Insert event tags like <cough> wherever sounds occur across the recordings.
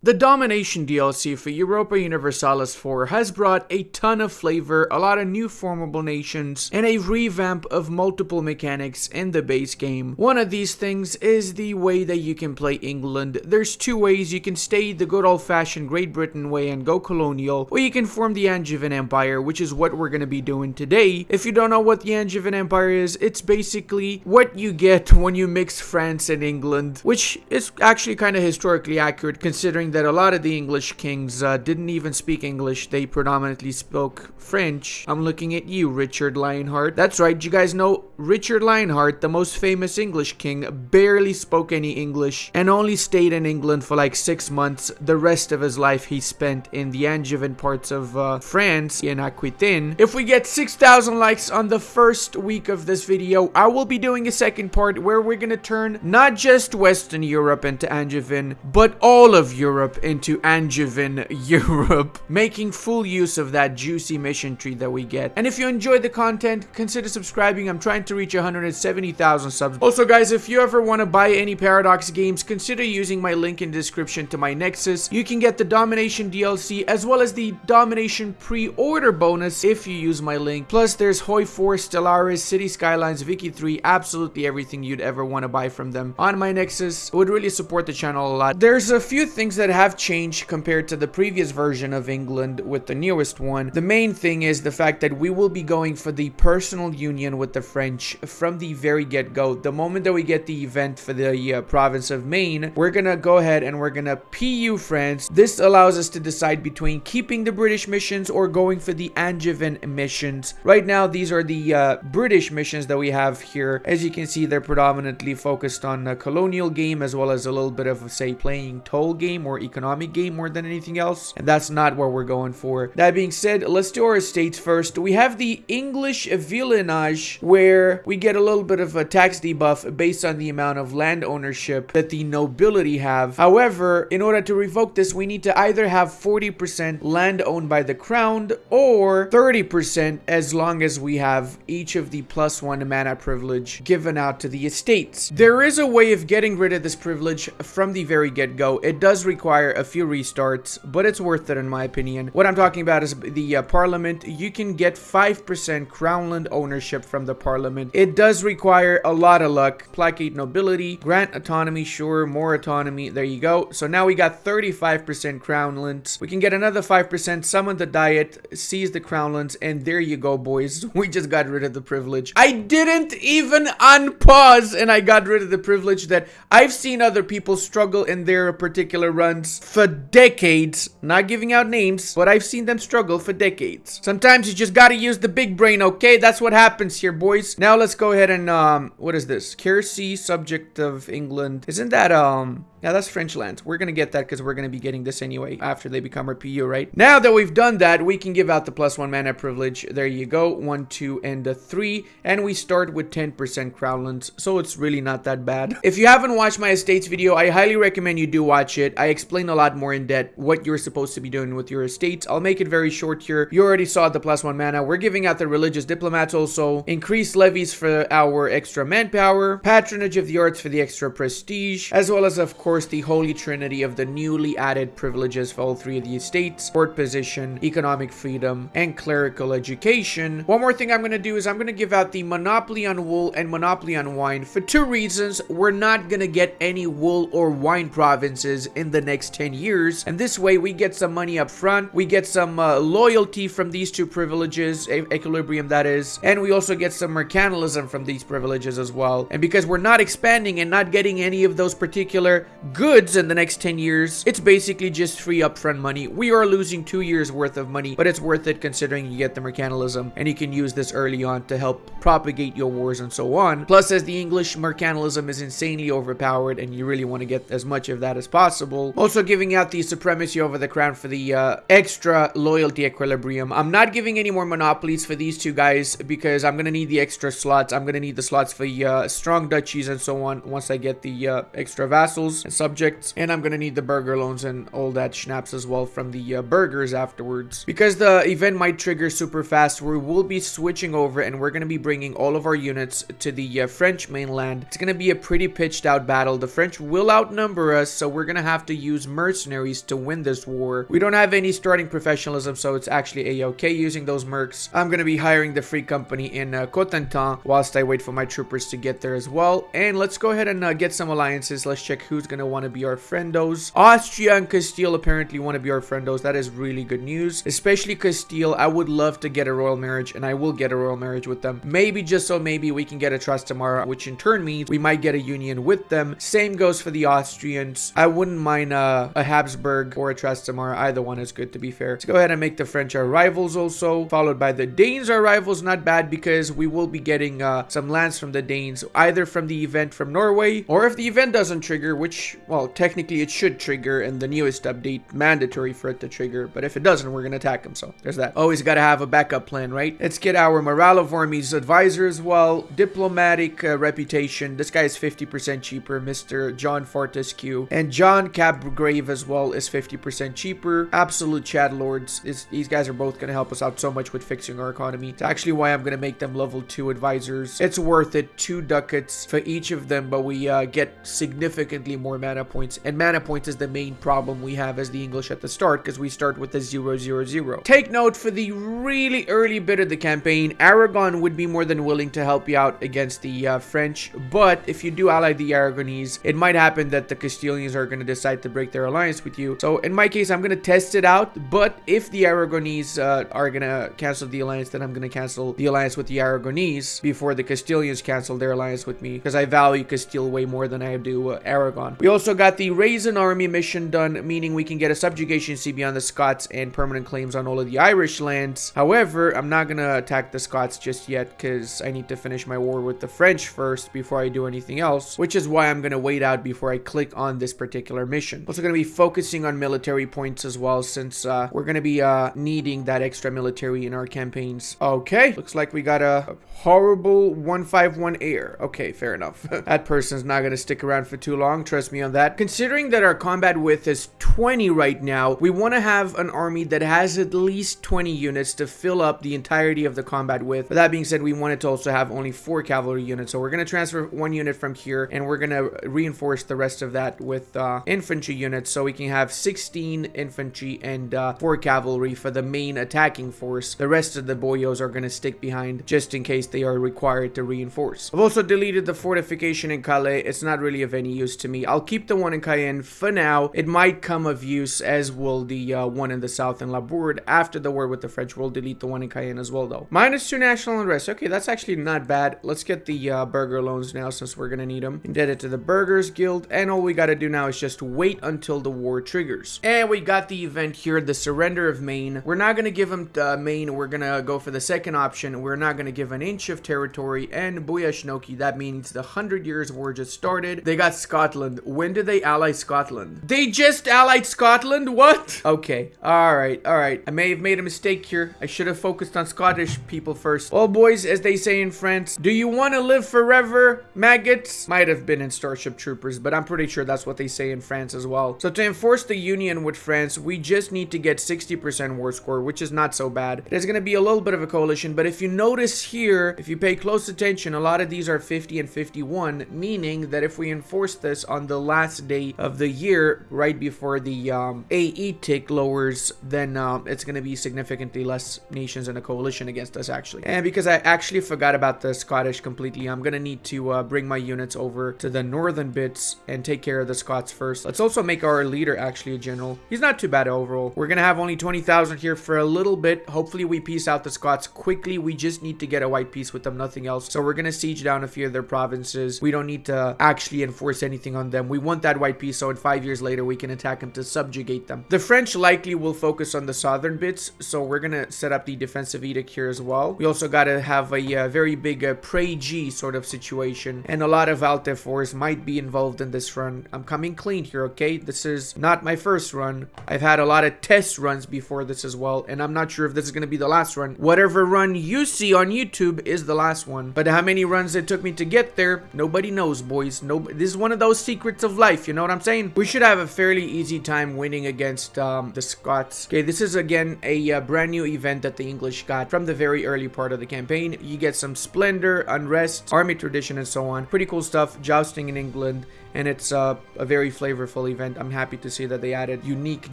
The Domination DLC for Europa Universalis 4 has brought a ton of flavor, a lot of new formable nations, and a revamp of multiple mechanics in the base game. One of these things is the way that you can play England. There's two ways. You can stay the good old-fashioned Great Britain way and go colonial, or you can form the Angevin Empire, which is what we're going to be doing today. If you don't know what the Angevin Empire is, it's basically what you get when you mix France and England, which is actually kind of historically accurate considering that a lot of the English kings uh, didn't even speak English. They predominantly spoke French. I'm looking at you, Richard Lionheart. That's right, you guys know Richard Lionheart, the most famous English king, barely spoke any English and only stayed in England for like six months. The rest of his life he spent in the Angevin parts of uh, France, in Aquitaine. If we get 6,000 likes on the first week of this video, I will be doing a second part where we're gonna turn not just Western Europe into Angevin, but all of Europe Europe into Angevin Europe, <laughs> making full use of that juicy mission tree that we get. And if you enjoyed the content, consider subscribing. I'm trying to reach 170,000 subs. Also, guys, if you ever want to buy any Paradox games, consider using my link in description to my Nexus. You can get the Domination DLC as well as the Domination pre-order bonus if you use my link. Plus, there's Hoi 4, Stellaris, City Skylines, Vicky 3, absolutely everything you'd ever want to buy from them on my Nexus. It would really support the channel a lot. There's a few things that that have changed compared to the previous version of England with the newest one. The main thing is the fact that we will be going for the personal union with the French from the very get-go. The moment that we get the event for the uh, province of Maine, we're gonna go ahead and we're gonna PU France. This allows us to decide between keeping the British missions or going for the Angevin missions. Right now, these are the uh, British missions that we have here. As you can see, they're predominantly focused on a colonial game as well as a little bit of, say, playing tall game or economic game more than anything else. And that's not what we're going for. That being said, let's do our estates first. We have the English villeinage where we get a little bit of a tax debuff based on the amount of land ownership that the nobility have. However, in order to revoke this, we need to either have 40% land owned by the crown or 30% as long as we have each of the plus one mana privilege given out to the estates. There is a way of getting rid of this privilege from the very get-go. It does require require a few restarts, but it's worth it in my opinion. What I'm talking about is the uh, parliament. You can get 5% crownland ownership from the parliament. It does require a lot of luck. Placate nobility, grant autonomy, sure, more autonomy. There you go. So now we got 35% crownlands. We can get another 5%, summon the diet, seize the crownlands, and there you go, boys. <laughs> We just got rid of the privilege. I didn't even unpause, and I got rid of the privilege that I've seen other people struggle in their particular run for decades. Not giving out names, but I've seen them struggle for decades. Sometimes you just gotta use the big brain, okay? That's what happens here, boys. Now let's go ahead and, um, what is this? Quercy, subject of England. Isn't that, um... Yeah, that's French lands. We're going to get that because we're going to be getting this anyway after they become our PU, right? Now that we've done that, we can give out the plus one mana privilege. There you go. One, two, and a three. And we start with 10% crownlands, so it's really not that bad. If you haven't watched my estates video, I highly recommend you do watch it. I explain a lot more in depth what you're supposed to be doing with your estates. I'll make it very short here. You already saw the plus one mana. We're giving out the religious diplomats also. Increased levies for our extra manpower. Patronage of the arts for the extra prestige. As well as, of course, course, the holy trinity of the newly added privileges for all three of the estates, court position, economic freedom, and clerical education. One more thing I'm going to do is I'm going to give out the monopoly on wool and monopoly on wine for two reasons. We're not going to get any wool or wine provinces in the next 10 years, and this way we get some money up front, we get some uh, loyalty from these two privileges, equilibrium that is, and we also get some mercantilism from these privileges as well. And because we're not expanding and not getting any of those particular goods in the next 10 years, it's basically just free upfront money. We are losing two years worth of money, but it's worth it considering you get the mercantilism and you can use this early on to help propagate your wars and so on. Plus, as the English mercantilism is insanely overpowered and you really want to get as much of that as possible. Also giving out the supremacy over the crown for the uh, extra loyalty equilibrium. I'm not giving any more monopolies for these two guys because I'm going to need the extra slots. I'm going to need the slots for uh, strong duchies and so on once I get the uh, extra vassals. Subjects. And I'm gonna need the burger loans and all that schnapps as well from the uh, burgers afterwards. Because the event might trigger super fast, we will be switching over and we're gonna be bringing all of our units to the uh, French mainland. It's gonna be a pretty pitched out battle. The French will outnumber us, so we're gonna have to use mercenaries to win this war. We don't have any starting professionalism, so it's actually a-okay using those mercs. I'm gonna be hiring the free company in uh, Cotentin whilst I wait for my troopers to get there as well. And let's go ahead and uh, get some alliances. Let's check who's gonna want to be our friendos. Austria and Castile apparently want to be our friendos. That is really good news, especially Castile. I would love to get a royal marriage, and I will get a royal marriage with them. Maybe just so maybe we can get a Trastamara, which in turn means we might get a union with them. Same goes for the Austrians. I wouldn't mind uh, a Habsburg or a Trastamara. Either one is good to be fair. Let's go ahead and make the French our rivals also, followed by the Danes our rivals. Not bad because we will be getting uh, some lands from the Danes, either from the event from Norway, or if the event doesn't trigger, which, well, technically it should trigger in the newest update, mandatory for it to trigger, but if it doesn't, we're gonna attack them, so there's that. Always gotta have a backup plan, right? Let's get our Morale of Armies advisor as well, diplomatic uh, reputation, this guy is 50% cheaper, Mr. John Fortescue, and John Capgrave as well is 50% cheaper, absolute Chad Lords, is, these guys are both gonna help us out so much with fixing our economy. It's actually why I'm gonna make them level 2 advisors. It's worth it, two ducats for each of them, but we uh, get significantly more mana points, and mana points is the main problem we have as the English at the start, because we start with a 0, 0, 0. Take note for the really early bit of the campaign, Aragon would be more than willing to help you out against the uh, French, but if you do ally the Aragonese, it might happen that the Castilians are going to decide to break their alliance with you. So in my case, I'm going to test it out, but if the Aragonese uh, are going to cancel the alliance, then I'm going to cancel the alliance with the Aragonese before the Castilians cancel their alliance with me, because I value Castile way more than I do uh, Aragon. We also got the Raise an Army mission done, meaning we can get a subjugation CB on the Scots and permanent claims on all of the Irish lands. However, I'm not going to attack the Scots just yet, because I need to finish my war with the French first before I do anything else, which is why I'm going to wait out before I click on this particular mission. Also going to be focusing on military points as well, since uh, we're going to be uh, needing that extra military in our campaigns. Okay, looks like we got a, a horrible 151 heir. Okay, fair enough. <laughs> that person's not going to stick around for too long, trust me on that. Considering that our combat width is 20 right now, we want to have an army that has at least 20 units to fill up the entirety of the combat width. But that being said, we wanted to also have only four cavalry units. So we're going to transfer one unit from here and we're going to reinforce the rest of that with uh, infantry units. So we can have 16 infantry and uh, four cavalry for the main attacking force. The rest of the boyos are going to stick behind just in case they are required to reinforce. I've also deleted the fortification in Calais. It's not really of any use to me. I'll keep the one in Caen for now. It might come of use as will the uh, one in the south in Labourd. After the war with the French, we'll delete the one in Caen as well though. Minus two national unrest. Okay, that's actually not bad. Let's get the uh, burger loans now since we're to need them. Indebted to the Burgers Guild. And all we got to do now is just wait until the war triggers. And we got the event here, the surrender of Maine. We're not to give them uh, Maine. We're to go for the second option. We're not to give an inch of territory. And Buyashnoki, that means the 100 years war just started. They got Scotland. When did they ally Scotland? They just allied Scotland? What? Okay. All right. All right. I may have made a mistake here. I should have focused on Scottish people first. Well, boys, as they say in France, do you want to live forever, maggots? Might have been in Starship Troopers, but I'm pretty sure that's what they say in France as well. So to enforce the union with France, we just need to get 60% war score, which is not so bad. There's going to be a little bit of a coalition, but if you notice here, if you pay close attention, a lot of these are 50 and 51, meaning that if we enforce this on the last day of the year, right before the um, AE tick lowers, then um, it's going to be significantly less nations in a coalition against us, actually. And because I actually forgot about the Scottish completely, I'm going to need to uh, bring my units over to the northern bits and take care of the Scots first. Let's also make our leader actually a general. He's not too bad overall. We're going to have only 20,000 here for a little bit. Hopefully we piece out the Scots quickly. We just need to get a white peace with them, nothing else. So we're going to siege down a few of their provinces. We don't need to actually enforce anything on them. We want that white piece so in five years later we can attack them to subjugate them. The French likely will focus on the southern bits, so we're gonna set up the defensive edict here as well. We also gotta have a uh, very big uh, Prey-G sort of situation, and a lot of Alt F4s might be involved in this run. I'm coming clean here, okay? This is not my first run. I've had a lot of test runs before this as well, and I'm not sure if this is gonna be the last run. Whatever run you see on YouTube is the last one, but how many runs it took me to get there, nobody knows, boys. No, this is one of those of life, you know what I'm saying? We should have a fairly easy time winning against um, the Scots. Okay, this is again a uh, brand new event that the English got from the very early part of the campaign. You get some splendor, unrest, army tradition, and so on. Pretty cool stuff. Jousting in England and it's uh, a very flavorful event. I'm happy to see that they added unique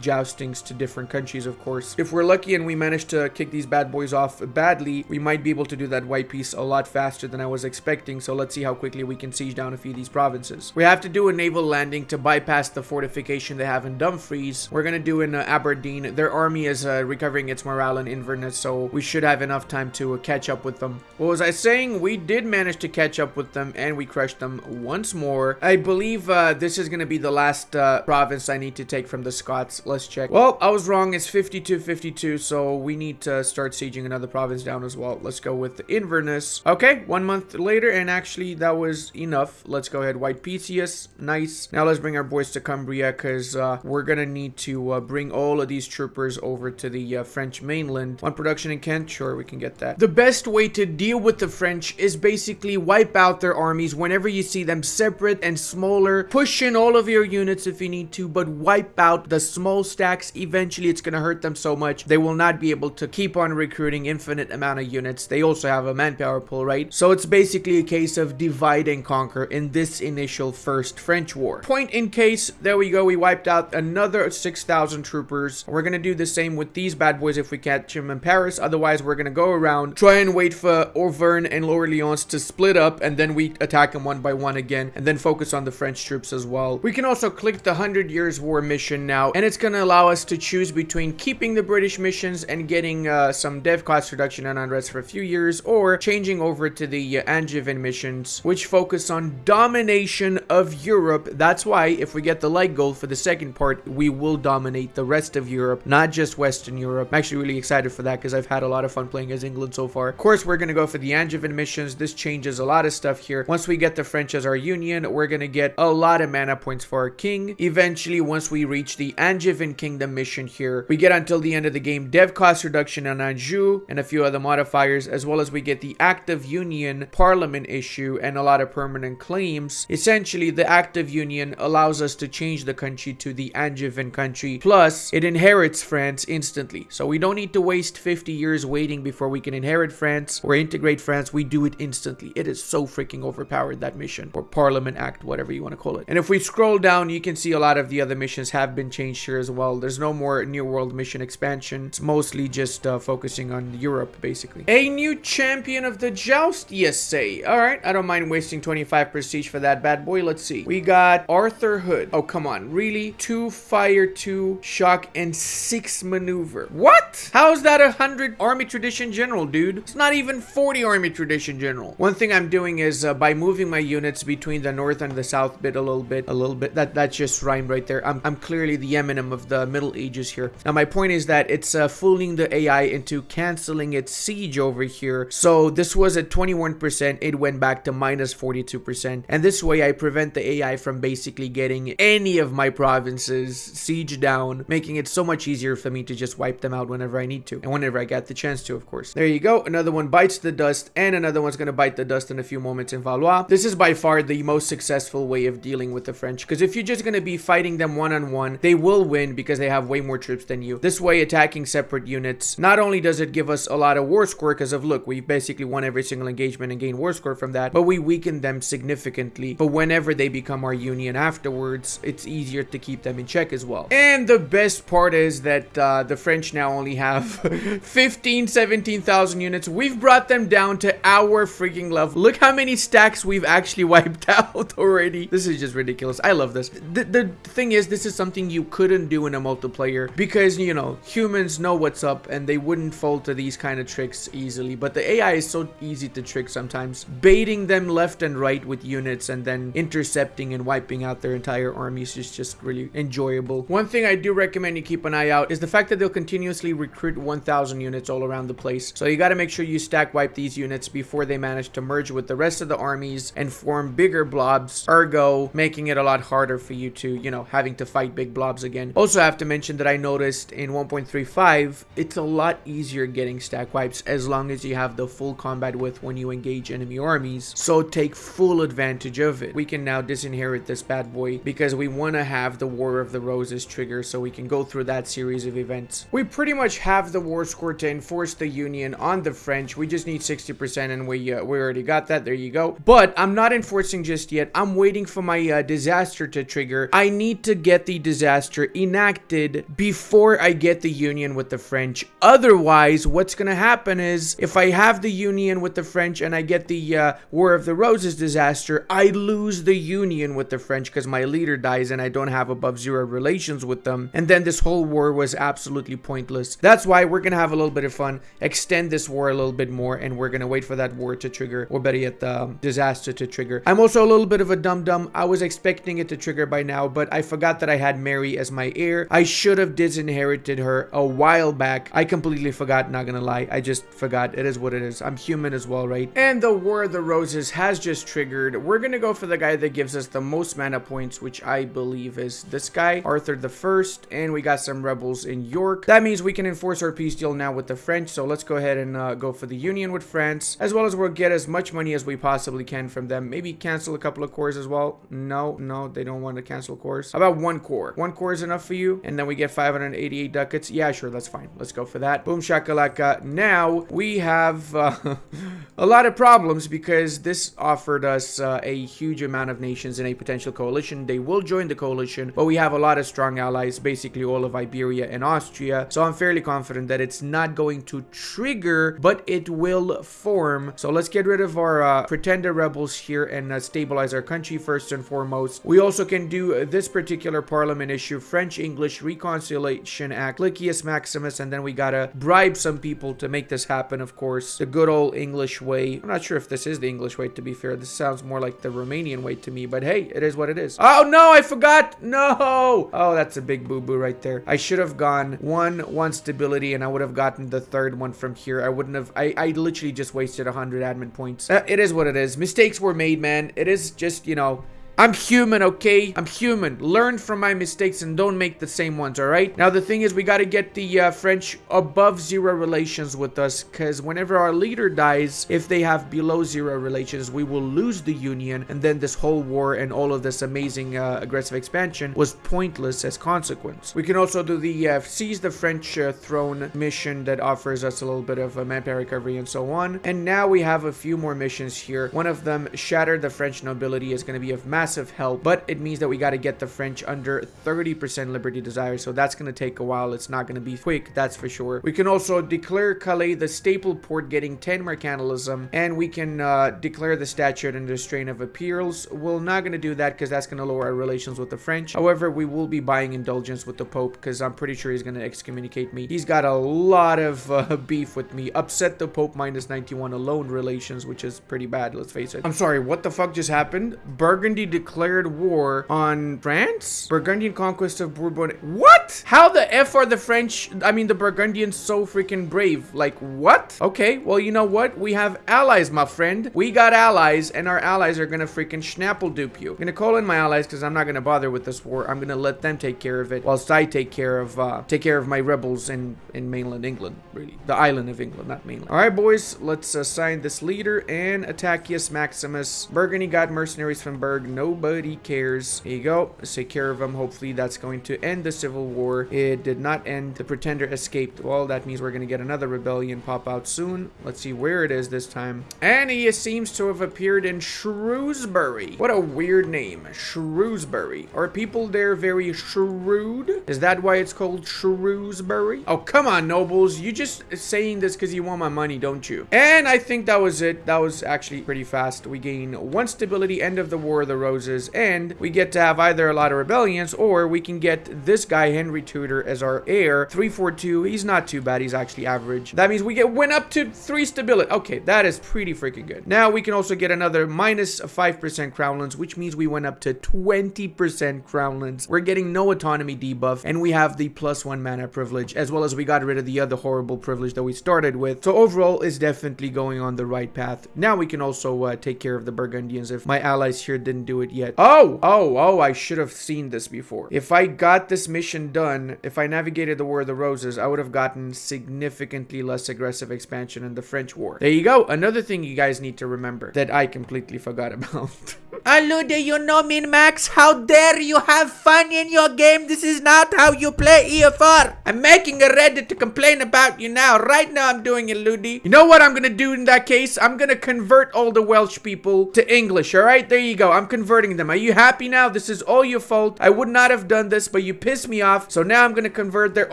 joustings to different countries, of course. If we're lucky and we manage to kick these bad boys off badly, we might be able to do that white piece a lot faster than I was expecting, so let's see how quickly we can siege down a few of these provinces. We have to do a naval landing to bypass the fortification they have in Dumfries. We're gonna do in uh, Aberdeen. Their army is uh, recovering its morale in Inverness, so we should have enough time to uh, catch up with them. What was I saying? We did manage to catch up with them, and we crushed them once more. I believe believe uh, this is going to be the last uh, province I need to take from the Scots. Let's check. Well, I was wrong. It's 52-52, so we need to start sieging another province down as well. Let's go with Inverness. Okay, one month later, and actually that was enough. Let's go ahead. White Pisius. Nice. Now let's bring our boys to Cumbria, because uh, we're going to need to uh, bring all of these troopers over to the uh, French mainland. One production in Kent? Sure, we can get that. The best way to deal with the French is basically wipe out their armies whenever you see them separate and small Push in all of your units if you need to, but wipe out the small stacks. Eventually, it's going to hurt them so much. They will not be able to keep on recruiting infinite amount of units. They also have a manpower pool, right? So it's basically a case of divide and conquer in this initial first French war. Point in case, there we go. We wiped out another 6,000 troopers. We're going to do the same with these bad boys if we catch them in Paris. Otherwise, we're going to go around, try and wait for Auvergne and Lower Lyons to split up, and then we attack them one by one again, and then focus on the French French troops as well. We can also click the 100 Years War mission now, and it's going to allow us to choose between keeping the British missions and getting uh, some dev cost reduction and unrest for a few years, or changing over to the uh, Angevin missions, which focus on domination of Europe. That's why if we get the light gold for the second part, we will dominate the rest of Europe, not just Western Europe. I'm actually really excited for that because I've had a lot of fun playing as England so far. Of course, we're going to go for the Angevin missions. This changes a lot of stuff here. Once we get the French as our union, we're going to get a lot of mana points for our king. Eventually, once we reach the Angevin Kingdom mission here, we get until the end of the game dev cost reduction on Anjou and a few other modifiers, as well as we get the Act of Union Parliament issue and a lot of permanent claims. Essentially, the Act of Union allows us to change the country to the Angevin country, plus it inherits France instantly. So we don't need to waste 50 years waiting before we can inherit France or integrate France. We do it instantly. It is so freaking overpowered, that mission, or Parliament Act, whatever you want to call it. And if we scroll down, you can see a lot of the other missions have been changed here as well. There's no more New World mission expansion. It's mostly just uh, focusing on Europe, basically. A new champion of the joust, yes say. All right, I don't mind wasting 25 prestige for that bad boy. Let's see. We got Arthur Hood. Oh, come on. Really? Two fire, two shock, and six maneuver. What? How's that a 100 army tradition general, dude? It's not even 40 army tradition general. One thing I'm doing is uh, by moving my units between the north and the south bit a little bit, a little bit. That That's just rhyme right there. I'm, I'm clearly the Eminem of the Middle Ages here. Now, my point is that it's uh, fooling the AI into canceling its siege over here. So this was at 21%. It went back to minus 42%. And this way, I prevent the AI from basically getting any of my provinces siege down, making it so much easier for me to just wipe them out whenever I need to. And whenever I get the chance to, of course. There you go. Another one bites the dust, and another one's going to bite the dust in a few moments in Valois. This is by far the most successful way of dealing with the French. Because if you're just going to be fighting them one-on-one, -on -one, they will win because they have way more troops than you. This way, attacking separate units, not only does it give us a lot of war score because of, look, we basically won every single engagement and gained war score from that, but we weaken them significantly. But whenever they become our union afterwards, it's easier to keep them in check as well. And the best part is that uh, the French now only have <laughs> 15, 17,000 units. We've brought them down to our freaking level. Look how many stacks we've actually wiped <laughs> out already. This is just ridiculous. I love this. The, the thing is, this is something you couldn't do in a multiplayer because, you know, humans know what's up and they wouldn't fall to these kind of tricks easily. But the AI is so easy to trick sometimes. Baiting them left and right with units and then intercepting and wiping out their entire armies is just really enjoyable. One thing I do recommend you keep an eye out is the fact that they'll continuously recruit 1,000 units all around the place. So you got to make sure you stack wipe these units before they manage to merge with the rest of the armies and form bigger blobs, ergo making it a lot harder for you to, you know, having to fight big blobs again. Also have to mention that I noticed in 1.35, it's a lot easier getting stack wipes as long as you have the full combat width when you engage enemy armies. So take full advantage of it. We can now disinherit this bad boy because we want to have the War of the Roses trigger so we can go through that series of events. We pretty much have the war score to enforce the Union on the French. We just need 60% and we, uh, we already got that. There you go. But I'm not enforcing just yet. I'm waiting for my uh, disaster to trigger. I need to get the disaster enacted before I get the Union with the French. Otherwise, what's going to happen is if I have the Union with the French and I get the uh, War of the Roses disaster, I lose the Union with the French because my leader dies and I don't have above zero relations with them. And then this whole war was absolutely pointless. That's why we're going to have a little bit of fun, extend this war a little bit more, and we're going to wait for that war to trigger, or better yet, the um, disaster to trigger. I'm also a little bit of a dum-dum. I was expecting it to trigger by now, but I forgot that I had Mary as my heir. I should have disinherited her a while back. I completely forgot, not gonna lie. I just forgot. It is what it is. I'm human as well, right? And the War of the Roses has just triggered. We're gonna go for the guy that gives us the most mana points, which I believe is this guy, Arthur the First, and we got some rebels in York. That means we can enforce our peace deal now with the French, so let's go ahead and uh, go for the union with France, as well as we'll get as much money as we possibly can from them. Maybe cancel a couple of cores as well. No, no, they don't want to cancel cores. How about one core? One core is enough for you, and then we get 588 ducats. Yeah, sure, that's fine. Let's go for that. Boom shakalaka. Now, we have uh, <laughs> a lot of problems because this offered us uh, a huge amount of nations in a potential coalition. They will join the coalition, but we have a lot of strong allies, basically all of Iberia and Austria. So I'm fairly confident that it's not going to trigger, but it will form. So let's get rid of our uh, pretender rebels here and uh, stabilize our country first and foremost. We also can do this particular parliament issue, French-English Reconciliation Act, Licius Maximus, and then we gotta bribe some people to make this happen, of course. The good old English way. I'm not sure if this is the English way, to be fair. This sounds more like the Romanian way to me, but hey, it is what it is. Oh, no, I forgot. No. Oh, that's a big boo-boo right there. I should have gone one, one stability, and I would have gotten the third one from here. I wouldn't have, I, I literally just wasted 100 admin points. Uh, it is what it is. Mistakes were made, man. It is just, you know, I'm human, okay? I'm human. Learn from my mistakes and don't make the same ones, alright? Now, the thing is, we gotta get the uh, French above zero relations with us, because whenever our leader dies, if they have below zero relations, we will lose the Union, and then this whole war and all of this amazing uh, aggressive expansion was pointless as consequence. We can also do the uh, seize the French uh, throne mission that offers us a little bit of uh, manpower recovery and so on. And now we have a few more missions here. One of them, shatter the French nobility, is going to be of massive massive help, but it means that we got to get the French under 30% Liberty Desire, so that's going to take a while. It's not going to be quick, that's for sure. We can also declare Calais the staple port getting 10 mercantilism, and we can uh, declare the statute under strain of appeals. We're not going to do that because that's going to lower our relations with the French. However, we will be buying indulgence with the Pope because I'm pretty sure he's going to excommunicate me. He's got a lot of uh, <laughs> beef with me. Upset the Pope minus 91 alone relations, which is pretty bad, let's face it. I'm sorry, what the fuck just happened? Burgundy declared war on France? Burgundian conquest of Bourbon. What? How the F are the French, I mean the Burgundians so freaking brave? Like, what? Okay, well, you know what? We have allies, my friend. We got allies, and our allies are gonna freaking schnapple dupe you. I'm gonna call in my allies because I'm not gonna bother with this war. I'm gonna let them take care of it whilst I take care of, uh, take care of my rebels in, in mainland England, really. The island of England, not mainland. All right, boys, let's assign this leader and Attacius Maximus. Burgundy got mercenaries from Berg. No Nobody cares. Here you go. Let's take care of them. Hopefully that's going to end the civil war. It did not end. The pretender escaped. Well, that means we're going to get another rebellion pop out soon. Let's see where it is this time. And he seems to have appeared in Shrewsbury. What a weird name. Shrewsbury. Are people there very shrewd? Is that why it's called Shrewsbury? Oh, come on, nobles. You just saying this because you want my money, don't you? And I think that was it. That was actually pretty fast. We gain one stability, end of the War the Rose and we get to have either a lot of rebellions, or we can get this guy, Henry Tudor, as our heir. 342, he's not too bad. He's actually average. That means we get went up to 3 stability. Okay, that is pretty freaking good. Now we can also get another minus 5% crownlands, which means we went up to 20% crownlands. We're getting no autonomy debuff, and we have the plus 1 mana privilege, as well as we got rid of the other horrible privilege that we started with. So overall, is definitely going on the right path. Now we can also uh, take care of the Burgundians if my allies here didn't do it yet. Oh, oh, oh, I should have seen this before. If I got this mission done, if I navigated the War of the Roses, I would have gotten significantly less aggressive expansion in the French War. There you go. Another thing you guys need to remember that I completely forgot <laughs> about. Alude, you know Min Max? How dare you have fun in your game? This is not how you play EFR. I'm making a Reddit to complain about you now. Right now I'm doing it, Ludi. You know what I'm gonna do in that case? I'm gonna convert all the Welsh people to English, alright? There you go. I'm converting them. Are you happy now? This is all your fault. I would not have done this, but you pissed me off. So now I'm gonna convert. They're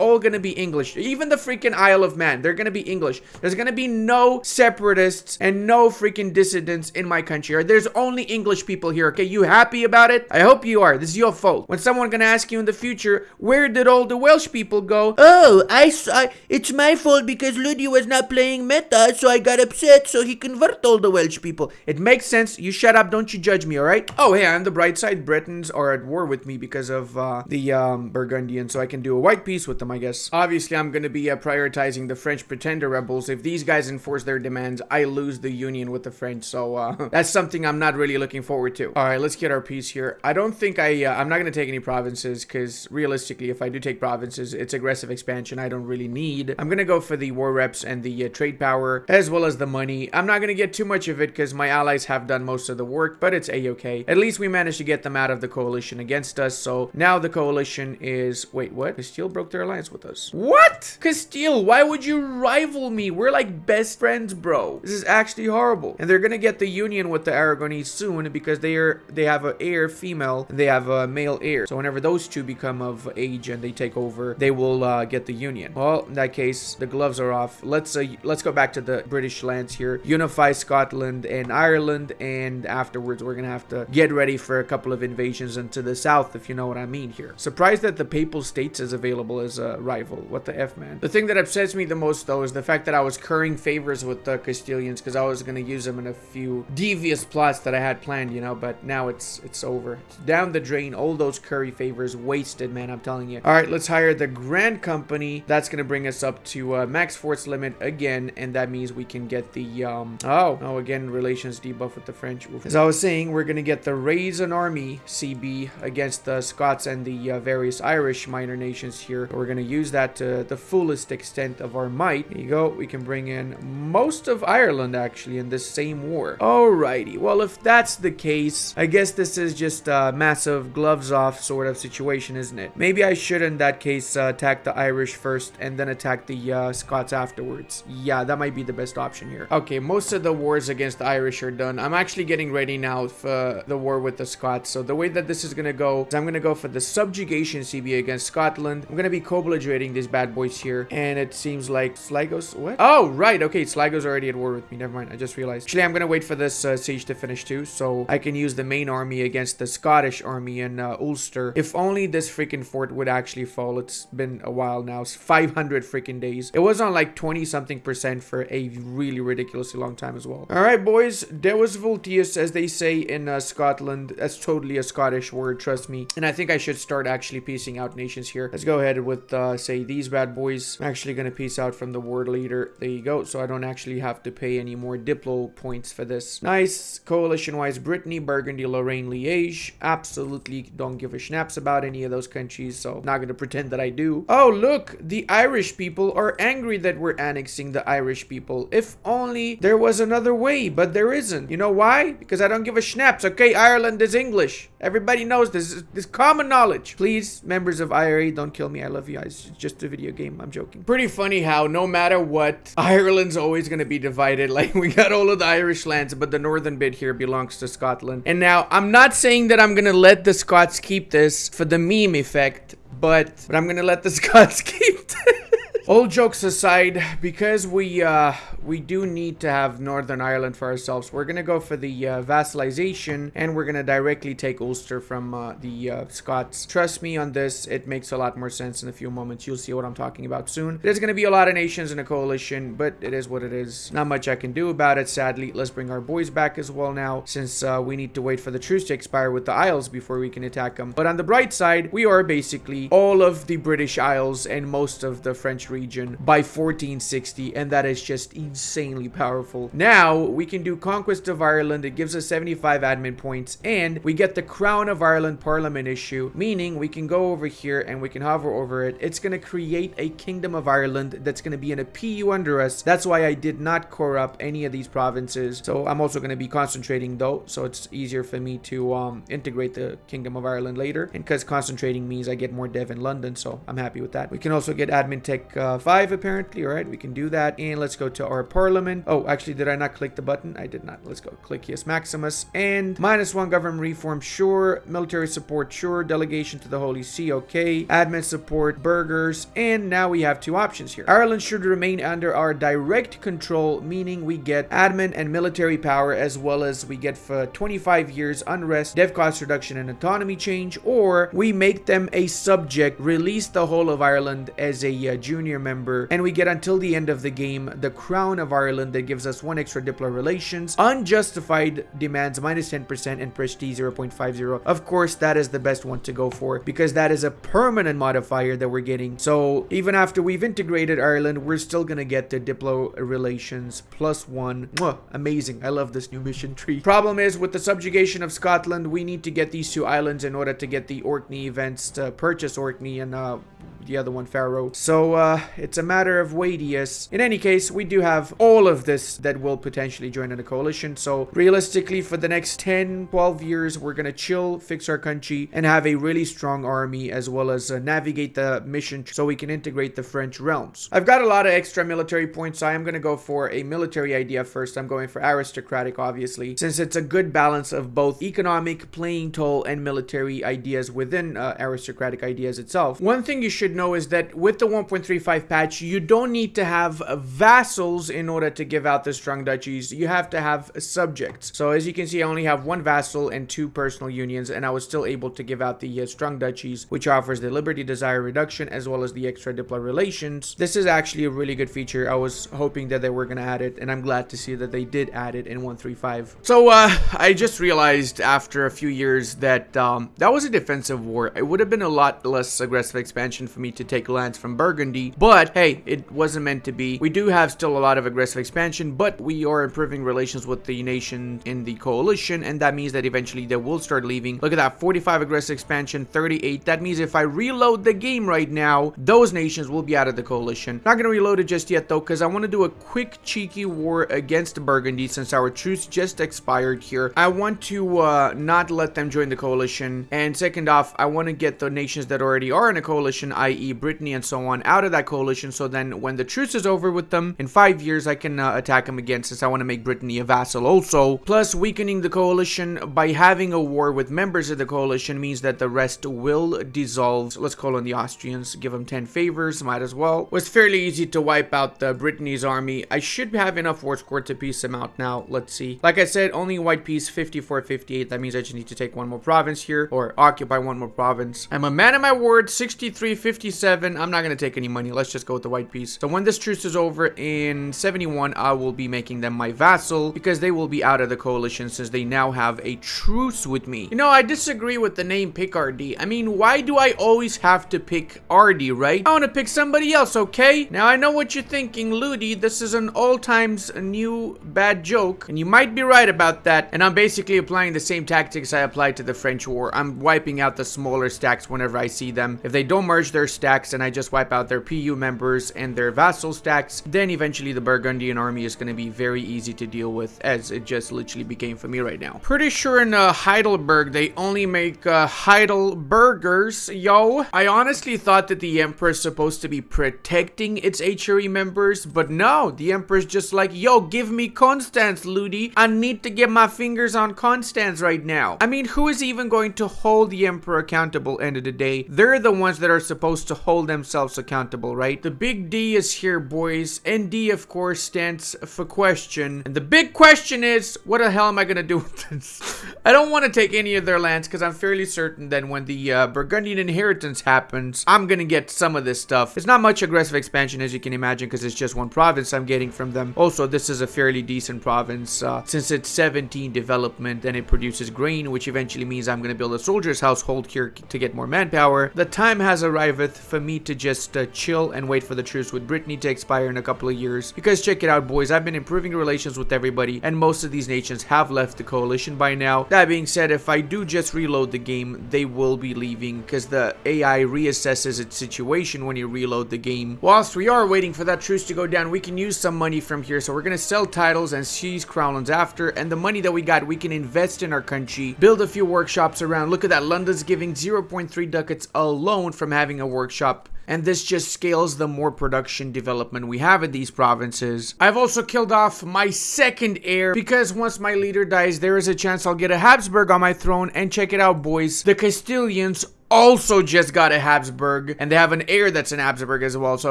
all gonna be English. Even the freaking Isle of Man, they're gonna be English. There's gonna be no separatists and no freaking dissidents in my country. There's only English people here, okay? You happy about it? I hope you are. This is your fault. When someone gonna ask you in the future, where did all the Welsh people go? Oh, I saw. It's my fault because Ludi was not playing meta, so I got upset, so he convert all the Welsh people. It makes sense. You shut up. Don't you judge me, alright? Oh, hey, on the bright side, Britons are at war with me because of uh, the um, Burgundians, so I can do a white peace with them, I guess. Obviously, I'm gonna be uh, prioritizing the French pretender rebels. If these guys enforce their demands, I lose the union with the French, so uh, <laughs> that's something I'm not really looking forward to. All right, let's get our piece here. I don't think I, uh, I'm not gonna take any provinces because realistically, if I do take provinces, it's aggressive expansion I don't really need. I'm gonna go for the war reps and the uh, trade power as well as the money. I'm not gonna get too much of it because my allies have done most of the work, but it's a-okay. At least we managed to get them out of the coalition against us, so now the coalition is... Wait, what? Castile broke their alliance with us. What? Castile, why would you rival me? We're like best friends, bro. This is actually horrible. And they're gonna get the union with the Aragonese soon because they are they have a heir female they have a male heir. So whenever those two become of age and they take over, they will uh, get the union. Well, in that case, the gloves are off. Let's uh, let's go back to the British lands here. Unify Scotland and Ireland, and afterwards we're gonna have to get ready for a couple of invasions into the south, if you know what I mean here. Surprised that the Papal States is available as a rival. What the F, man? The thing that upsets me the most, though, is the fact that I was currying favors with the Castilians because I was gonna use them in a few devious plots that I had planned, you know, but now it's it's over. It's down the drain. All those curry favors wasted, man, I'm telling you. All right, let's hire the Grand Company. That's gonna bring us up to uh, max force limit again, and that means we can get the, um, oh, oh, again, relations debuff with the French. As I was saying, we're gonna get the Raise an Army CB against the Scots and the uh, various Irish minor nations here. We're gonna use that to the fullest extent of our might. There you go. We can bring in most of Ireland, actually, in this same war. Alrighty. Well, if that's the case, I guess this is just a massive gloves off sort of situation, isn't it? Maybe I should, in that case, uh, attack the Irish first and then attack the uh, Scots afterwards. Yeah, that might be the best option here. Okay, most of the wars against the Irish are done. I'm actually getting ready now for the war with the Scots. So the way that this is gonna go is I'm gonna go for the subjugation CB against Scotland. I'm gonna be co-belligerating these bad boys here. And it seems like Sligo's... What? Oh, right. Okay, Sligo's already at war with me. Never mind. I just realized. Actually, I'm gonna wait for this uh, siege to finish too. So I can use the main army against the Scottish army in uh, Ulster. If only this freaking fort would actually fall. It's been a while now. It's 500 freaking days. It was on like 20 something percent for a really ridiculously long time as well. All right, boys. Deus Vultius, as they say in uh, Scotland. That's totally a Scottish word, trust me. And I think I should start actually piecing out nations here. Let's go ahead with, uh, say, these bad boys. I'm actually going to piece out from the ward leader. There you go. So I don't actually have to pay any more Diplo points for this. Nice. Coalition-wise, Brittany, Burgundy, Lorraine, Liège. Absolutely don't give a schnaps about any of those countries, so not going to pretend that I do. Oh, look. The Irish people are angry that we're annexing the Irish people. If only there was another way, but there isn't. You know why? Because I don't give a schnaps, okay? Ireland is English. Everybody knows this. This common knowledge. Please, members of IRA, don't kill me. I love you. It's just a video game. I'm joking. Pretty funny how no matter what, Ireland's always to be divided. <laughs> Like, we got all of the Irish lands, but the northern bit here belongs to Scotland. And now, I'm not saying that I'm to let the Scots keep this for the meme effect, but, but I'm to let the <laughs> Scots keep this. All jokes aside, because we uh, we do need to have Northern Ireland for ourselves. We're going to go for the uh, vassalization and we're going to directly take Ulster from uh, the uh, Scots. Trust me on this, it makes a lot more sense in a few moments. You'll see what I'm talking about soon. There's going to be a lot of nations in a coalition, but it is what it is. Not much I can do about it, sadly. Let's bring our boys back as well now, since uh, we need to wait for the truce to expire with the Isles before we can attack them. But on the bright side, we are basically all of the British Isles and most of the French region by 1460, and that is just insanely powerful. Now, we can do Conquest of Ireland. It gives us 75 admin points, and we get the Crown of Ireland Parliament issue, meaning we can go over here and we can hover over it. It's going to create a Kingdom of Ireland that's going to be in a PU under us. That's why I did not core up any of these provinces. So I'm also going to be concentrating though, so it's easier for me to um, integrate the Kingdom of Ireland later. And because concentrating means I get more dev in London, so I'm happy with that. We can also get Admin Tech uh, 5 apparently, all right? We can do that. And let's go to our Parliament. Oh, actually, did I not click the button? I did not. Let's go click yes, Maximus. And minus one government reform, sure. Military support, sure. Delegation to the Holy See, okay. Admin support, burgers. And now we have two options here. Ireland should remain under our direct control, meaning we get admin and military power as well as we get for 25 years unrest, dev cost reduction and autonomy change, or we make them a subject, release the whole of Ireland as a uh, junior member, and we get until the end of the game the crown of Ireland that gives us one extra diplo relations, unjustified demands minus 10% and prestige 0.50. Of course, that is the best one to go for because that is a permanent modifier that we're getting. So even after we've integrated Ireland, we're still gonna get the diplo relations plus one. Mwah, amazing. I love this new mission tree. Problem is with the subjugation of Scotland, we need to get these two islands in order to get the Orkney events to purchase Orkney and uh, the other one Faroe. So uh, it's a matter of weightiest. In any case, we do have all of this that will potentially join in a coalition. So realistically, for the next 10, 12 years, we're going to chill, fix our country, and have a really strong army as well as uh, navigate the mission so we can integrate the French realms. I've got a lot of extra military points, so I am going to go for a military idea first. I'm going for aristocratic, obviously, since it's a good balance of both economic, playing tall, and military ideas within uh, aristocratic ideas itself. One thing you should know is that with the 1.35 patch, you don't need to have vassals in order to give out the strong duchies. You have to have subjects. So as you can see, I only have one vassal and two personal unions, and I was still able to give out the uh, strong duchies, which offers the liberty desire reduction as well as the extra diplo relations. This is actually a really good feature. I was hoping that they were going to add it, and I'm glad to see that they did add it in 135. So uh, I just realized after a few years that um, that was a defensive war. It would have been a lot less aggressive expansion for me to take lands from Burgundy, but hey, it wasn't meant to be. We do have still a lot of aggressive expansion, but we are improving relations with the nation in the coalition, and that means that eventually they will start leaving. Look at that, 45 aggressive expansion, 38. That means if I reload the game right now, those nations will be out of the coalition. Not gonna reload it just yet though, because I want to do a quick cheeky war against Burgundy since our truce just expired here. I want to uh, not let them join the coalition, and second off, I want to get the nations that already are in a coalition, i.e. Brittany and so on, out of that coalition so then when the truce is over with them, in five years I can uh, attack them again since I want to make Brittany a vassal also. Plus, weakening the coalition by having a war with members of the coalition means that the rest will dissolve. So let's call on the Austrians, give them 10 favors, might as well. Was fairly easy to wipe out the Brittany's army. I should have enough war score to piece them out now. Let's see. Like I said, only white piece 54, 58. That means I just need to take one more province here or occupy one more province. I'm a man of my word, 63, 57. I'm not going to take any money. Let's just go with the white piece. So when this truce is over in 71, I will be making them my vassal because they will be out of the coalition since they now have a truce with me. You know, I disagree with the name Picardy. I mean, why do I always have to pick Ardy, right? I want to pick somebody else, okay? Now, I know what you're thinking, Ludi. This is an all times new bad joke, and you might be right about that. And I'm basically applying the same tactics I applied to the French War. I'm wiping out the smaller stacks whenever I see them. If they don't merge their stacks and I just wipe out their PU members and their vassal stacks, then eventually the Burgundian army is going to be very easy to deal with as it just literally became for me right now. Pretty sure in uh, Heidelberg they only make uh, Heidelbergers, yo. I honestly thought that the Emperor is supposed to be protecting its HRE members, but no, the Emperor's just like, yo, give me Constance, Ludi. I need to get my fingers on Constance right now. I mean, who is even going to hold the Emperor accountable end of the day? They're the ones that are supposed to hold themselves accountable, right? The big D is here, boys. ND, of course, stands for question. And the big question is, what the hell am I gonna do with this? I don't want to take any of their lands because I'm fairly certain that when the uh, Burgundian inheritance happens, I'm gonna get some of this stuff. It's not much aggressive expansion as you can imagine because it's just one province I'm getting from them. Also, this is a fairly decent province uh, since it's 17 development and it produces grain, which eventually means I'm gonna build a soldier's household here to get more manpower. The time has arrived for me to just uh, chill and wait for the truce with Brittany to expire in a couple of years. Because check it out, boys, I've been improving relations with everybody, and most of these nations have left the coalition by now. That being said, if I do just reload the game, they will be leaving because the AI reassesses its situation when you reload the game. Whilst we are waiting for that truce to go down, we can use some money from here. So we're going to sell titles and seize crownlands after, and the money that we got, we can invest in our country, build a few workshops around. Look at that, London's giving 0.3 ducats alone from having a workshop and this just scales the more production development we have in these provinces. I've also killed off my second heir because once my leader dies, there is a chance I'll get a Habsburg on my throne. And check it out, boys. The Castilians also just got a Habsburg, and they have an heir that's an Habsburg as well. So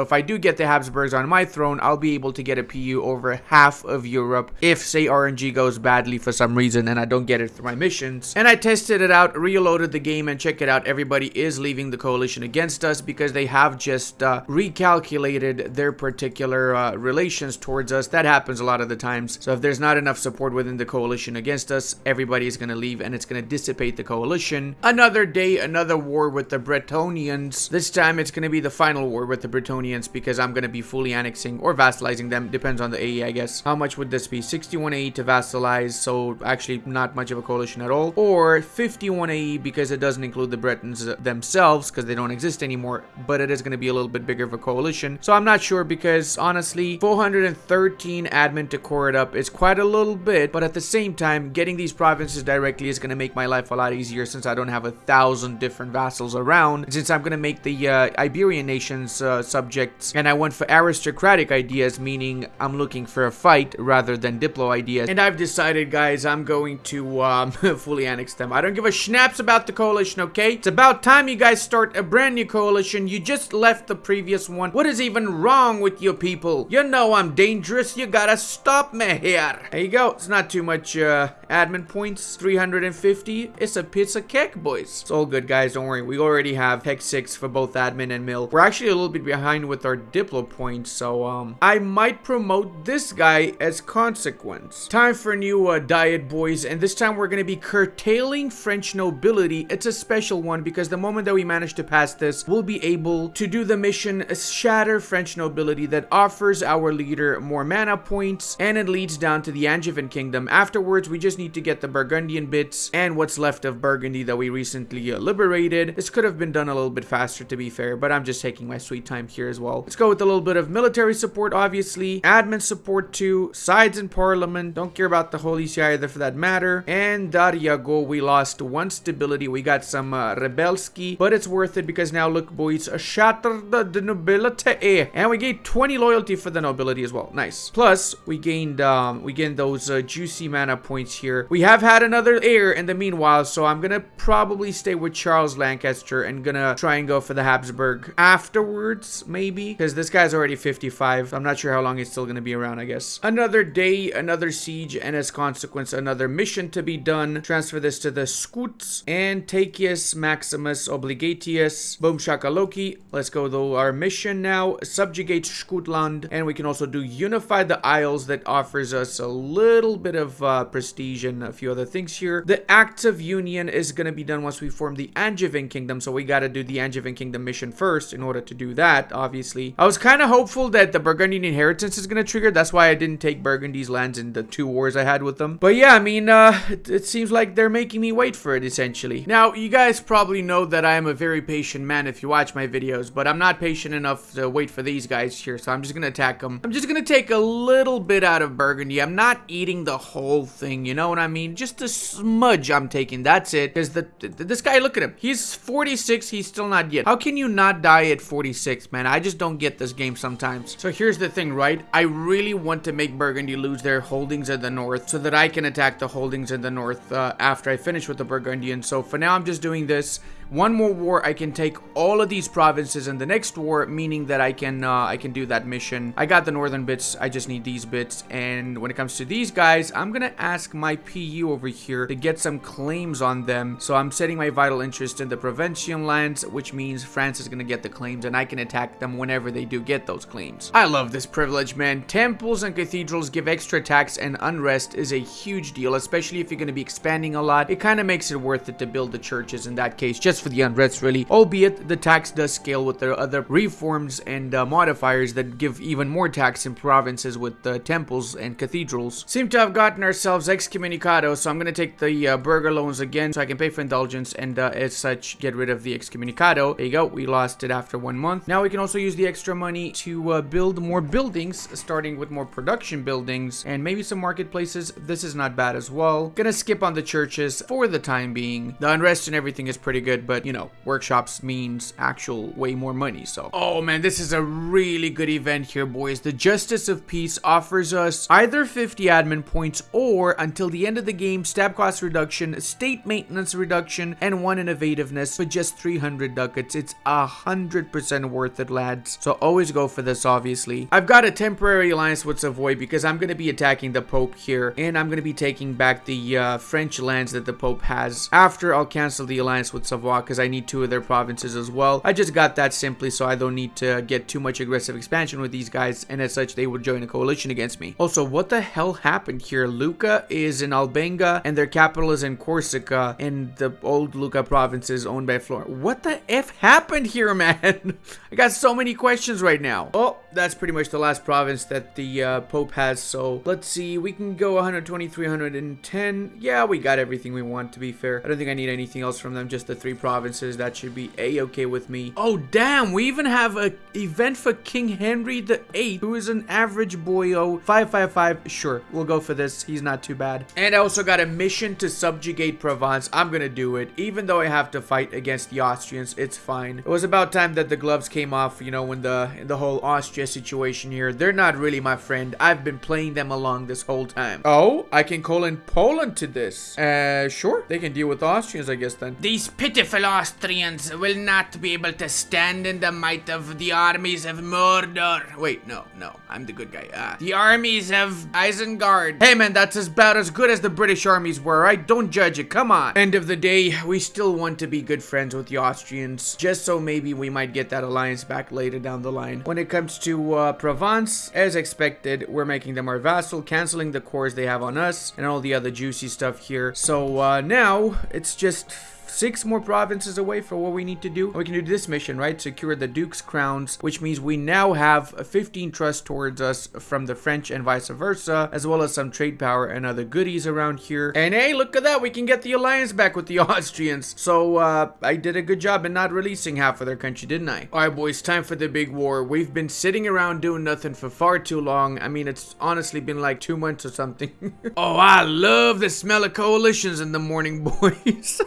if I do get the Habsburgs on my throne, I'll be able to get a PU over half of Europe if, say, RNG goes badly for some reason and I don't get it through my missions. And I tested it out, reloaded the game, and check it out. Everybody is leaving the coalition against us because they have just uh, recalculated their particular uh, relations towards us. That happens a lot of the times. So if there's not enough support within the coalition against us, everybody is going to leave and it's going to dissipate the coalition. Another day, another war with the Bretonians. This time it's going to be the final war with the Bretonians because I'm going to be fully annexing or vassalizing them. Depends on the AE, I guess. How much would this be? 61 AE to vassalize, so actually not much of a coalition at all. Or 51 AE because it doesn't include the Bretons themselves because they don't exist anymore, but it is going to be a little bit bigger of a coalition. So I'm not sure because honestly, 413 admin to core it up is quite a little bit, but at the same time, getting these provinces directly is going to make my life a lot easier since I don't have a thousand different vassals around. Since I'm gonna make the uh, Iberian nations uh, subjects and I went for aristocratic ideas meaning I'm looking for a fight rather than diplo ideas. And I've decided guys I'm going to um, <laughs> fully annex them. I don't give a schnaps about the coalition okay? It's about time you guys start a brand new coalition. You just left the previous one. What is even wrong with you people? You know I'm dangerous. You gotta stop me here. There you go. It's not too much uh, admin points. 350 it's a of cake boys. It's all good guys. Don't don't worry, we already have Tech 6 for both admin and mill. We're actually a little bit behind with our Diplo points, so um, I might promote this guy as consequence. Time for a new uh, diet, boys, and this time we're going to be curtailing French nobility. It's a special one because the moment that we manage to pass this, we'll be able to do the mission Shatter French Nobility that offers our leader more mana points, and it leads down to the Angevin Kingdom. Afterwards, we just need to get the Burgundian bits and what's left of Burgundy that we recently uh, liberated this could have been done a little bit faster to be fair, but I'm just taking my sweet time here as well. Let's go with a little bit of military support, obviously. Admin support too. Sides in parliament. Don't care about the Holy See either for that matter. And Dariago, we lost one stability. We got some uh, Rebelski, but it's worth it because now look boys, shatter the, the nobility. And we gained 20 loyalty for the nobility as well. Nice. Plus, we gained um, we gained those uh, juicy mana points here. We have had another heir in the meanwhile, so I'm gonna probably stay with Charles Lancaster and gonna try and go for the Habsburg afterwards, maybe. Because this guy's already 55. I'm not sure how long he's still gonna be around, I guess. Another day, another siege, and as consequence, another mission to be done. Transfer this to the Scots. Antiochus Maximus Obligatius. Boom Shakaloki. Let's go though. Our mission now, subjugate Scotland. And we can also do unify the Isles that offers us a little bit of uh, prestige and a few other things here. The Act of Union is gonna be done once we form the Angevin Angevin Kingdom, so we gotta do the Angevin Kingdom mission first in order to do that, obviously. I was kind of hopeful that the Burgundian Inheritance is gonna trigger, that's why I didn't take Burgundy's lands in the two wars I had with them. But yeah, I mean, uh, it, it seems like they're making me wait for it, essentially. Now, you guys probably know that I am a very patient man if you watch my videos, but I'm not patient enough to wait for these guys here, so I'm just gonna attack them. I'm just gonna take a little bit out of Burgundy. I'm not eating the whole thing, you know what I mean? Just a smudge I'm taking, that's it. Because the, the, this guy, look at him. He's 46, he's still not yet. How can you not die at 46, man? I just don't get this game sometimes. So here's the thing, right? I really want to make Burgundy lose their holdings in the north so that I can attack the holdings in the north uh, after I finish with the Burgundians. So for now, I'm just doing this. One more war, I can take all of these provinces in the next war, meaning that I can uh, I can do that mission. I got the northern bits, I just need these bits. And when it comes to these guys, I'm gonna ask my PU over here to get some claims on them. So I'm setting my vital interest in the Provincial lands, which means France is gonna get the claims and I can attack them whenever they do get those claims. I love this privilege, man. Temples and cathedrals give extra tax and unrest is a huge deal, especially if you're gonna be expanding a lot. It kind of makes it worth it to build the churches in that case, just for the unrest really, albeit the tax does scale with the other reforms and uh, modifiers that give even more tax in provinces with the uh, temples and cathedrals. Seem to have gotten ourselves excommunicado, so I'm gonna take the uh, burgher loans again so I can pay for indulgence and uh, as such get rid of the excommunicado. There you go, we lost it after one month. Now we can also use the extra money to uh, build more buildings, starting with more production buildings and maybe some marketplaces. This is not bad as well. Gonna skip on the churches for the time being. The unrest and everything is pretty good, but you know, workshops means actual way more money, so. Oh man, this is a really good event here, boys. The Justice of Peace offers us either 50 admin points or until the end of the game, stab cost reduction, state maintenance reduction, and one innovativeness for just 300 ducats. It's a hundred percent worth it, lads. So always go for this, obviously. I've got a temporary alliance with Savoy because I'm going to be attacking the Pope here, and I'm going to be taking back the uh, French lands that the Pope has. After, I'll cancel the alliance with Savoy because I need two of their provinces as well. I just got that simply so I don't need to get too much aggressive expansion with these guys, and as such, they would join a coalition against me. Also, what the hell happened here? Lucca is in Albenga, and their capital is in Corsica, and the old Lucca province is owned by Florence. What the F happened here, <laughs> man? I got so many questions right now. Oh, that's pretty much the last province that the uh, Pope has, so let's see. We can go 120, 310. Yeah, we got everything we want, to be fair. I don't think I need anything else from them, just the three provinces that should be a-okay with me. Oh, damn, we even have a event for King Henry the 8th, who is an average boyo. 555, sure, we'll go for this. He's not too bad. And I also got a mission to subjugate Provence. I'm gonna do it. Even though I have to fight against the Austrians, it's fine. It was about time that the gloves came off, you know, when the, the whole Austria situation here. They're not really my friend. I've been playing them along this whole time. Oh, I can call in Poland to this. Uh, sure. They can deal with Austrians, I guess, then. These pitiful Austrians will not be able to stand in the might of the armies of Mordor. Wait, no, no, I'm the good guy. Uh, the armies of Isengard. Hey man, that's about as good as the British armies were, right? Don't judge it, come on. End of the day, we still want to be good friends with the Austrians, just so maybe we might get that alliance back later down the line. When it comes to uh, Provence, as expected, we're making them our vassal, canceling the cores they have on us, and all the other juicy stuff here. So uh, now, it's just six more provinces away for what we need to do. We can do this mission, right? Secure the Duke's crowns, which means we now have 15 trust towards us from the French and vice versa, as well as some trade power and other goodies around here. And hey, look at that. We can get the alliance back with the <laughs> Austrians. So, uh, I did a good job in not releasing half of their country, didn't I? All right, boys, time for the big war. We've been sitting around doing nothing for far too long. I mean, it's honestly been like two months or something. <laughs> oh, I love the smell of coalitions in the morning, <laughs> boys.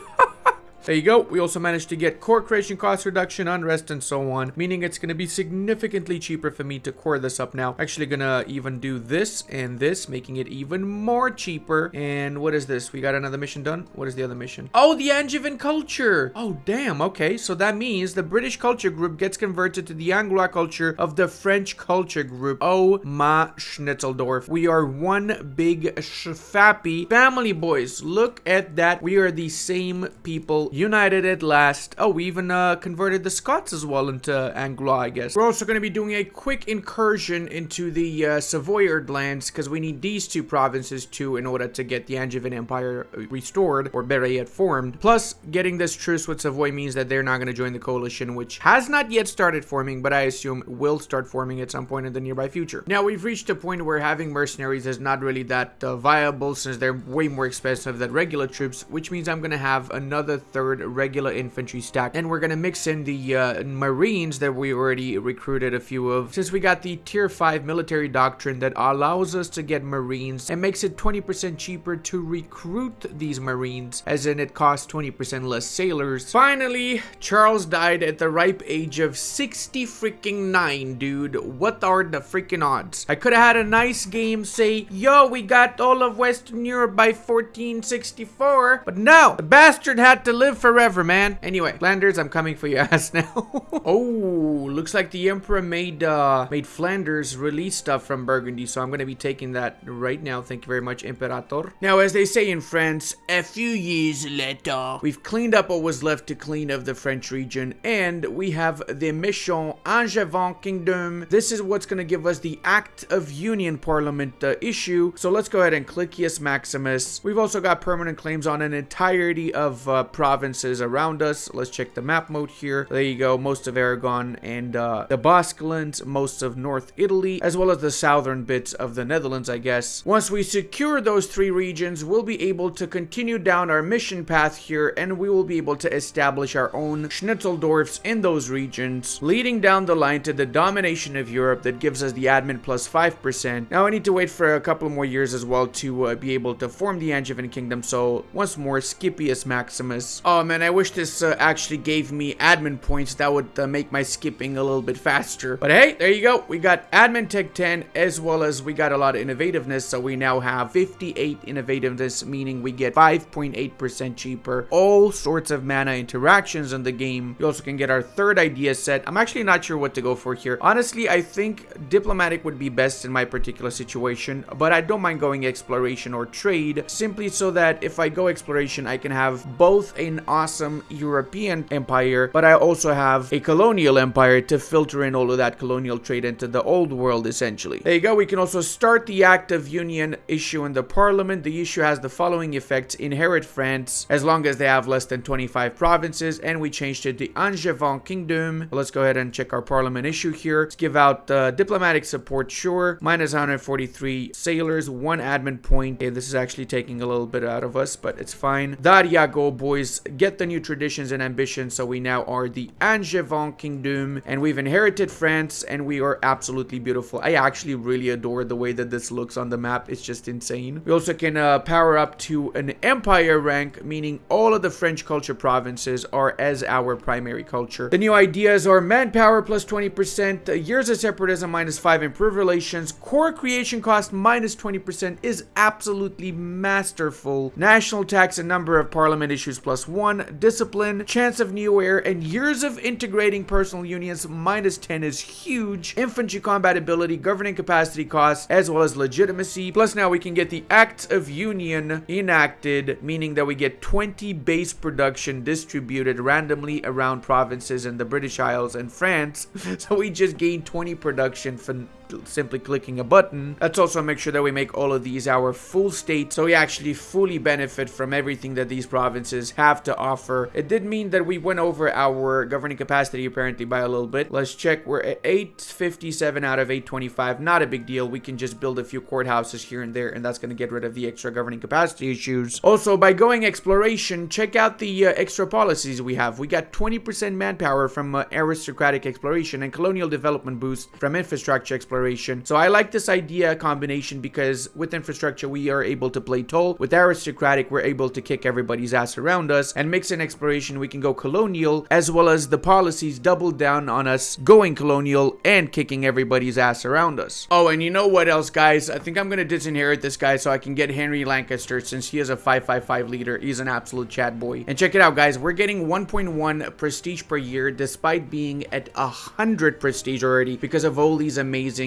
There you go. We also managed to get core creation cost reduction, unrest, and so on, meaning it's going to be significantly cheaper for me to core this up now. Actually going to even do this and this, making it even more cheaper. And what is this? We got another mission done? What is the other mission? Oh, the Angevin culture. Oh, damn. Okay, so that means the British culture group gets converted to the Anglois culture of the French culture group. Oh, my Schnitzeldorf. We are one big fappy family, boys. Look at that. We are the same people united at last. Oh, we even uh, converted the Scots as well into Anglo, I guess. We're also going to be doing a quick incursion into the uh, Savoyard lands because we need these two provinces too in order to get the Angevin Empire uh, restored or better yet formed. Plus, getting this truce with Savoy means that they're not going to join the coalition, which has not yet started forming, but I assume will start forming at some point in the nearby future. Now, we've reached a point where having mercenaries is not really that uh, viable since they're way more expensive than regular troops, which means I'm going to have another third regular infantry stack. And we're gonna mix in the uh, Marines that we already recruited a few of. Since we got the tier 5 military doctrine that allows us to get Marines and makes it 20% cheaper to recruit these Marines, as in it costs 20% less sailors. Finally, Charles died at the ripe age of 60 freaking 9, dude. What are the freaking odds? I could have had a nice game say, yo, we got all of Western Europe by 1464, but no, the bastard had to live live forever, man. Anyway, Flanders, I'm coming for your <laughs> ass now. oh, looks like the Emperor made uh, made Flanders release stuff from Burgundy, so I'm going to be taking that right now. Thank you very much, Imperator. Now, as they say in France, a few years later, we've cleaned up what was left to clean of the French region, and we have the Méchant Angevin Kingdom. This is what's going to give us the Act of Union Parliament uh, issue. So let's go ahead and click Yes Maximus. We've also got permanent claims on an entirety of uh, provinces around us. Let's check the map mode here. There you go. Most of Aragon and uh, the Basque most of North Italy, as well as the southern bits of the Netherlands, I guess. Once we secure those three regions, we'll be able to continue down our mission path here, and we will be able to establish our own Schnitzeldorfs in those regions, leading down the line to the domination of Europe that gives us the admin plus 5%. Now I need to wait for a couple more years as well to uh, be able to form the Angevin Kingdom, so once more, Scipius Maximus. Oh man, I wish this uh, actually gave me admin points. That would uh, make my skipping a little bit faster. But hey, there you go. We got admin tech 10 as well as we got a lot of innovativeness. So we now have 58 innovativeness, meaning we get 5.8% cheaper. All sorts of mana interactions in the game. You also can get our third idea set. I'm actually not sure what to go for here. Honestly, I think diplomatic would be best in my particular situation, but I don't mind going exploration or trade simply so that if I go exploration, I can have both an awesome European empire, but I also have a colonial empire to filter in all of that colonial trade into the old world, essentially. There you go. We can also start the Act of Union issue in the parliament. The issue has the following effects. Inherit France as long as they have less than 25 provinces, and we changed it to Angevin Kingdom. Let's go ahead and check our parliament issue here. Let's give out uh, diplomatic support, sure. Minus 143 sailors, one admin point. Okay, this is actually taking a little bit out of us, but it's fine. Daria, go boys. Get the new traditions and ambitions. So we now are the Angevin Kingdom, and we've inherited France, and we are absolutely beautiful. I actually really adore the way that this looks on the map. It's just insane. We also can uh, power up to an empire rank, meaning all of the French culture provinces are as our primary culture. The new ideas are manpower plus 20%, uh, years of separatism minus 5, improved relations, core creation cost minus 20% is absolutely masterful. National tax and number of parliament issues plus 1, discipline, chance of new heir, and years of integrating personal unions minus 10 is huge. Infantry combat ability, governing capacity costs, as well as legitimacy. Plus now we can get the Act of Union enacted, meaning that we get 20 base production distributed randomly around provinces in the British Isles and France. <laughs> So we just gain 20 production for simply clicking a button. Let's also make sure that we make all of these our full state so we actually fully benefit from everything that these provinces have to offer. It did mean that we went over our governing capacity apparently by a little bit. Let's check. We're at 857 out of 825. Not a big deal. We can just build a few courthouses here and there and that's going to get rid of the extra governing capacity issues. Also, by going exploration, check out the uh, extra policies we have. We got 20% manpower from uh, aristocratic exploration and colonial development boost from infrastructure exploration. So I like this idea combination because with infrastructure, we are able to play tall. With aristocratic, we're able to kick everybody's ass around us. And mix in exploration, we can go colonial as well as the policies double down on us going colonial and kicking everybody's ass around us. Oh, and you know what else, guys? I think I'm going to disinherit this guy so I can get Henry Lancaster since he is a 555 leader. He's an absolute chat boy. And check it out, guys. We're getting 1.1 prestige per year despite being at 100 prestige already because of all these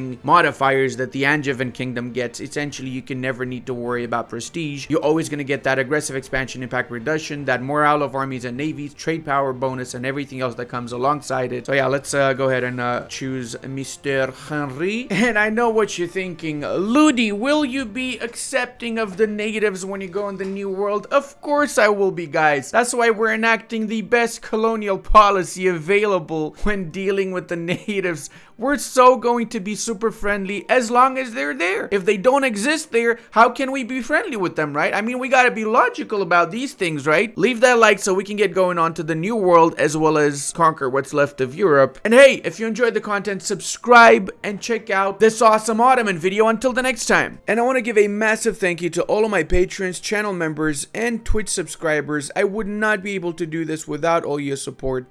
amazing modifiers that the Angevin Kingdom gets. Essentially, you can never need to worry about prestige. You're always going to get that aggressive expansion impact reduction, that morale of armies and navies, trade power bonus, and everything else that comes alongside it. So yeah, let's uh, go ahead and uh, choose Mr. Henry. <laughs> And I know what you're thinking. Ludi, will you be accepting of the natives when you go in the new world? Of course I will be, guys. That's why we're enacting the best colonial policy available when dealing with the <laughs> natives. We're so going to be super friendly as long as they're there. If they don't exist there, how can we be friendly with them, right? I mean, we gotta be logical about these things, right? Leave that like so we can get going on to the new world as well as conquer what's left of Europe. And hey, if you enjoyed the content, subscribe and check out this awesome Ottoman video until the next time. And I want to give a massive thank you to all of my patrons, channel members, and Twitch subscribers. I would not be able to do this without all your support.